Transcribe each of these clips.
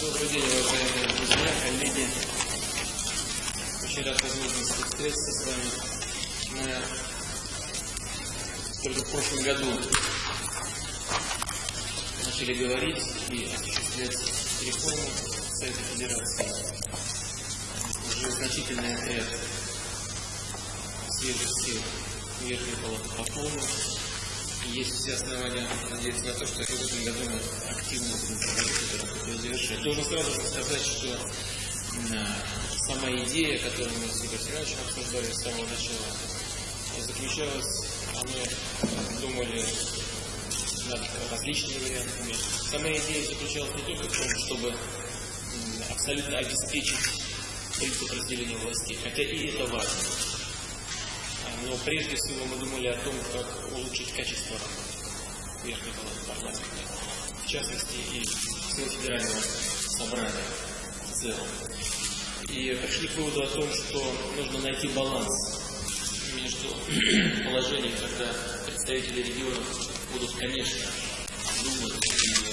Добрый день, уважаемые друзья, коллеги. Очень рад возможности встретиться с вами. Мы только в прошлом году начали говорить и осуществлять реформу Совета Федерации. Уже значительный отряд свежих сил Верхней Палаты пополнен. Есть все основания надеяться на то, что в этом году мы активно будем завершать. Должен сразу же сказать, что э, сама идея, которую мы с Игорем Семеновичем обсуждали с самого начала, заключалась, а мы думали над различными вариантами. Сама идея заключалась не только в том, чтобы абсолютно обеспечить принцип разделения властей, хотя и это важно. Но прежде всего мы думали о том, как улучшить качество верхней палаты парламента, в частности и всего федерального собрания в целом. И пришли к выводу о том, что нужно найти баланс между положением, когда представители регионов будут, конечно, думать и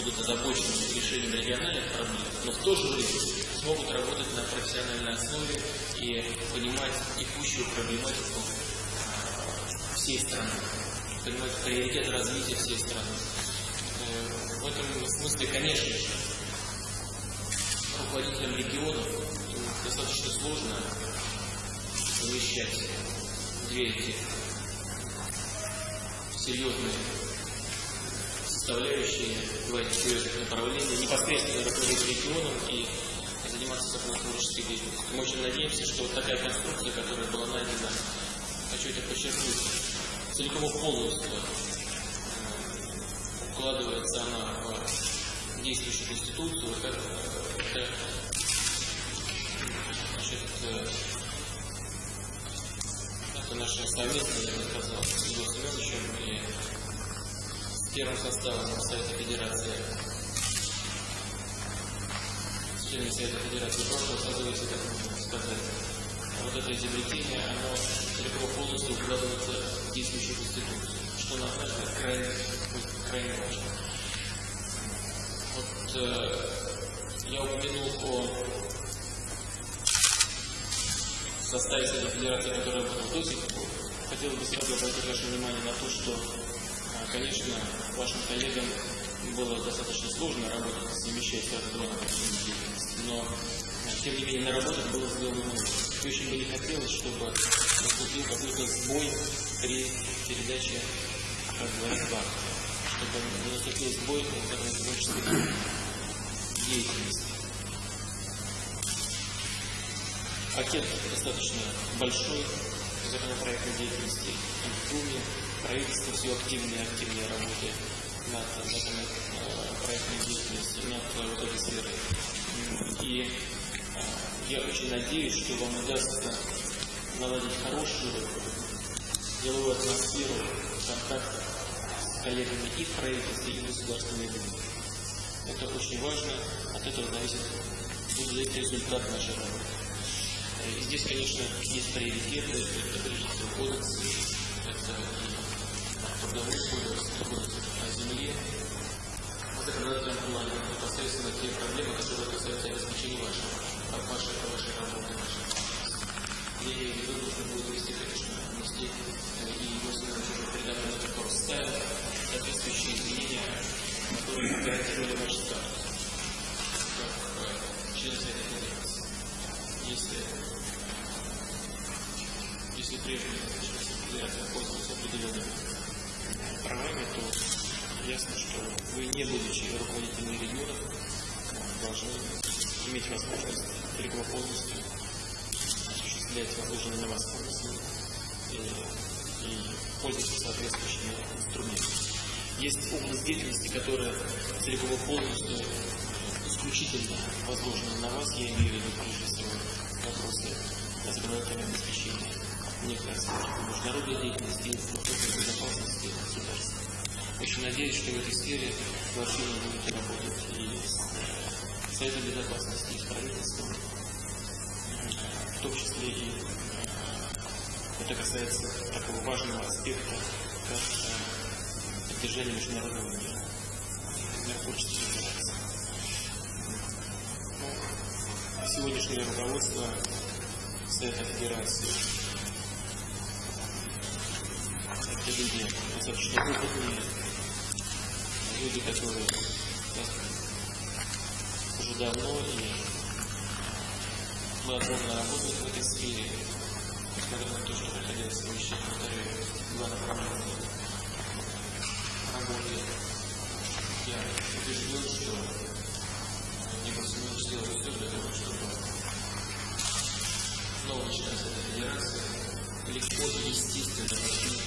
будут озабочены решением региональных проблем, но в то же время смогут работать на профессиональной основе и понимать текущую проблематику а, всей страны, понимать приоритет развития всей страны. Э, в этом смысле, конечно же, руководителям регионов достаточно сложно совмещать две эти серьезные составляющие этих серьезных направлениях, непосредственно руководить регионом и заниматься законотворческой деятельностью. Мы очень надеемся, что вот такая конструкция, которая была найдена, хочу это подчеркнуть, целиком полностью э, укладывается она в действующую конституцию. Это, это, э, это наша совместная, я бы сказал, с Егором Семеновичем и первым составом Совета Федерации члены Совета Федерации прошлого созыва, если так можно сказать, вот это изобретение, оно целиком полностью укладывается в действующую Конституцию, что, на наш взгляд, крайне, крайне важно. Вот э, я упомянул о составе Совета Федерации, который работал до. Хотел бы сразу обратить ваше внимание на то, что, конечно, вашим коллегам было достаточно сложно работать, два направления деятельности, но тем не менее наработок было сделано много. Очень бы не хотелось, чтобы наступил какой-то сбой при передаче, как говорят, банка, чтобы не наступил сбой в творческой деятельности. Пакет достаточно большой законопроектной деятельности Думе, правительство все активнее и активнее работает над, над э, проектной деятельностью, над вот этой сферой. И э, я очень надеюсь, что вам удастся наладить хорошую деловую атмосферу контактов с коллегами и в правительстве, и в Государственной Думе. Это очень важно, от этого зависит, будет результат нашей работы. И здесь, конечно, есть приоритеты, это прежде всего кодексы, это трудовой кодекс, кодекс о земле, в законодательном плане, непосредственно те проблемы, которые касаются обеспечения вашего, вашей, вашей работы, вашей. Я имею в виду, нужно будет вести, конечно, внести и Государственный уже передавать на который ставил соответствующие изменения, которые гарантировали ваш статус как член Совета Федерации. Если, если прежде Федерация пользовалась определенными правами, то ясно, что вы, не будучи руководителями регионов, должны иметь возможность целиком полностью осуществлять возложенные на вас функции и, и пользоваться соответствующими инструментами. Есть область деятельности, которая целиком полностью исключительно возложена на вас, я имею в виду прежде всего вопросы законодательного обеспечения аспектов международной деятельности и вопросов безопасности государства. Очень надеюсь, что в этой сфере вы активно будете работать и с Советом Безопасности, и с правительством, в том числе и это касается такого важного аспекта, как поддержание международного мира, миротворчества федерации. сегодняшнее руководство Совета Федерации. Люди достаточно опытные, люди, которые уже давно и плодотворно работают в этой сфере, несмотря на то, что приходилось совмещать, повторяю, два направления работы. Я убежден, что Евросоюз сделает все для того, чтобы новый член Совета Федерации легко и естественно